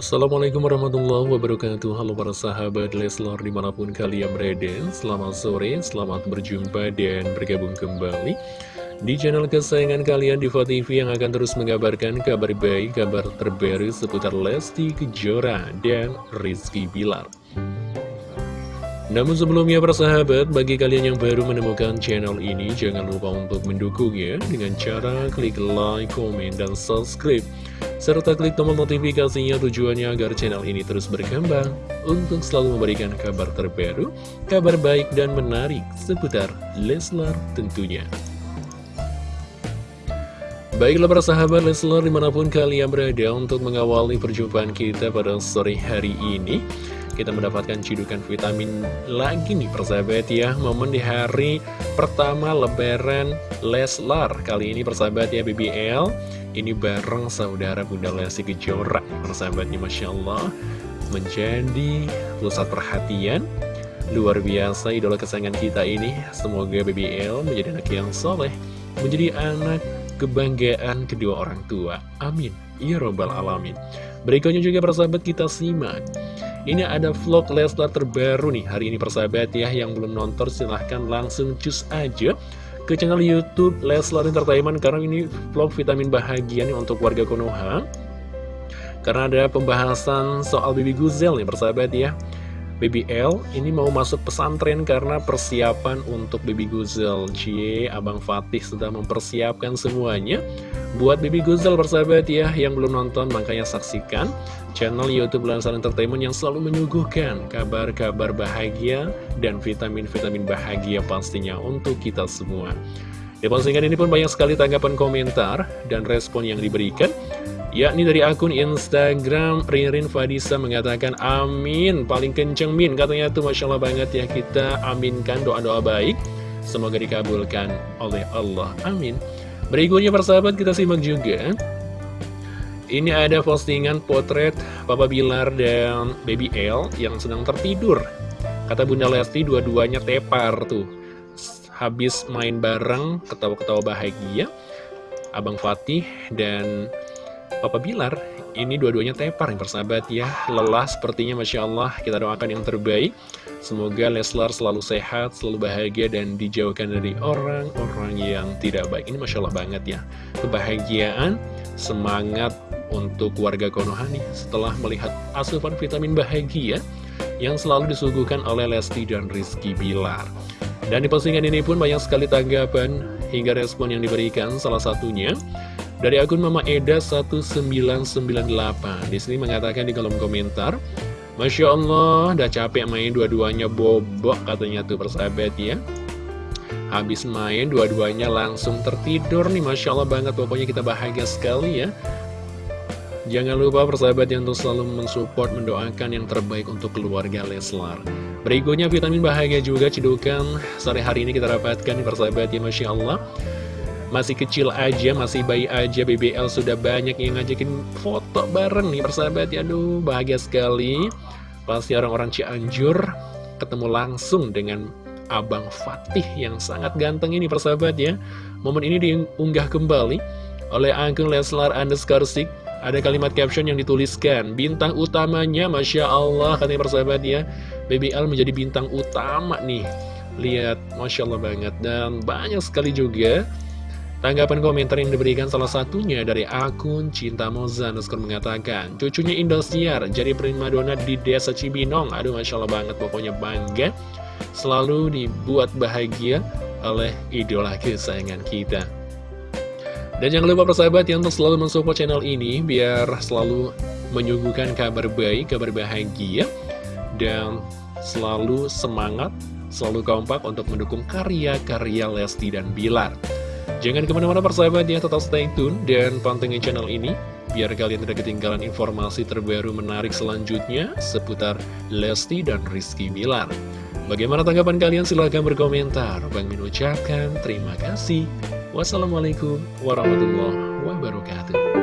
Assalamualaikum warahmatullahi wabarakatuh. Halo para sahabat Leslar di mana pun kalian berada. Selamat sore, selamat berjumpa dan bergabung kembali Di channel kesayangan kalian Diva TV yang akan terus mengabarkan kabar baik, kabar terbaru seputar Lesti Kejora dan Rizky Bilar. Namun sebelumnya para sahabat, bagi kalian yang baru menemukan channel ini, jangan lupa untuk mendukungnya dengan cara klik like, komen, dan subscribe serta klik tombol notifikasinya tujuannya agar channel ini terus berkembang untuk selalu memberikan kabar terbaru, kabar baik dan menarik seputar Leslar tentunya. Baiklah para sahabat Leslar di mana pun kalian berada untuk mengawali perjumpaan kita pada sore hari ini kita mendapatkan cidukan vitamin lagi nih persahabat ya. Momen di hari pertama lebaran Leslar. Kali ini persahabat ya BBL ini bareng saudara Bunda Lesti Kejora. Persahabatnya Masya Allah Menjadi pusat perhatian. Luar biasa idola kesayangan kita ini. Semoga BBL menjadi anak yang soleh Menjadi anak kebanggaan kedua orang tua. Amin. Ya Robbal Alamin. Berikutnya juga persahabat kita simak ini ada vlog Leslar terbaru nih Hari ini persahabat ya Yang belum nonton silahkan langsung cus aja ke channel Youtube Leslar Entertainment karena ini vlog vitamin bahagia nih untuk warga Konoha. Karena ada pembahasan soal Bibi Guzel nih persahabat ya BBL ini mau masuk pesantren karena persiapan untuk Baby Guzel Cie, Abang Fatih sudah mempersiapkan semuanya. Buat Baby Guzel persahabat ya yang belum nonton makanya saksikan channel Youtube Lansar Entertainment yang selalu menyuguhkan kabar-kabar bahagia dan vitamin-vitamin bahagia pastinya untuk kita semua. Di postingan ini pun banyak sekali tanggapan komentar dan respon yang diberikan yakni dari akun Instagram Ririn Fadisa mengatakan amin. Paling kenceng min katanya tuh Masya Allah banget ya kita aminkan doa-doa baik. Semoga dikabulkan oleh Allah. Amin. Berikutnya persahabat kita simak juga. Ini ada postingan potret Papa Bilar dan Baby L yang sedang tertidur. Kata Bunda Lesti dua-duanya tepar tuh. Habis main bareng ketawa-ketawa bahagia. Abang Fatih dan Papa Bilar ini dua-duanya tepar yang persahabat ya. Lelah sepertinya Masya Allah. Kita doakan yang terbaik. Semoga Leslar selalu sehat selalu bahagia dan dijauhkan dari orang-orang yang tidak baik. Ini Masya Allah banget ya. Kebahagiaan semangat untuk warga Konoha nih. Setelah melihat asupan vitamin bahagia yang selalu disuguhkan oleh Lesti dan Rizky Bilar. Dan di postingan ini pun banyak sekali tanggapan hingga respon yang diberikan. Salah satunya dari akun Mama Eda 1998 Di sini mengatakan di kolom komentar Masya Allah, udah capek main dua-duanya bobok katanya tuh persahabat ya. Habis main dua-duanya langsung tertidur nih Masya Allah banget. Pokoknya kita bahagia sekali ya. Jangan lupa persahabat yang untuk selalu mensupport, mendoakan yang terbaik untuk keluarga Leslar. Berikutnya vitamin bahagia juga cedukan sore hari ini kita dapatkan persahabat ya Masya Allah masih kecil aja, masih bayi aja. BBL sudah banyak yang ngajakin foto bareng nih persahabat ya. Aduh bahagia sekali. Pasti orang-orang Cianjur ketemu langsung dengan Abang Fatih yang sangat ganteng ini persahabat ya. Momen ini diunggah kembali oleh akun Leslar underscore Ada kalimat caption yang dituliskan Bintang utamanya Masya Allah katanya persahabat ya. BBL menjadi bintang utama nih. Lihat Masya Allah banget. Dan banyak sekali juga Tanggapan komentar yang diberikan salah satunya dari akun Cinta Moza Nuskor mengatakan Cucunya Indosiar jadi primadona di desa Cibinong. Aduh Masya Allah banget pokoknya bangga Selalu dibuat bahagia oleh idola kesayangan kita. Dan jangan lupa persahabat yang selalu mensupport channel ini Biar selalu menyuguhkan kabar baik, kabar bahagia Dan selalu semangat, selalu kompak untuk mendukung karya-karya Lesti dan Bilar Jangan ke mana-mana persahabat ya, tetap stay tune dan pantengin channel ini biar kalian tidak ketinggalan informasi terbaru menarik selanjutnya seputar Lesti dan Rizky Bilar. Bagaimana tanggapan kalian? Silahkan berkomentar. Bang Min ucapkan terima kasih. Wassalamualaikum warahmatullahi wabarakatuh.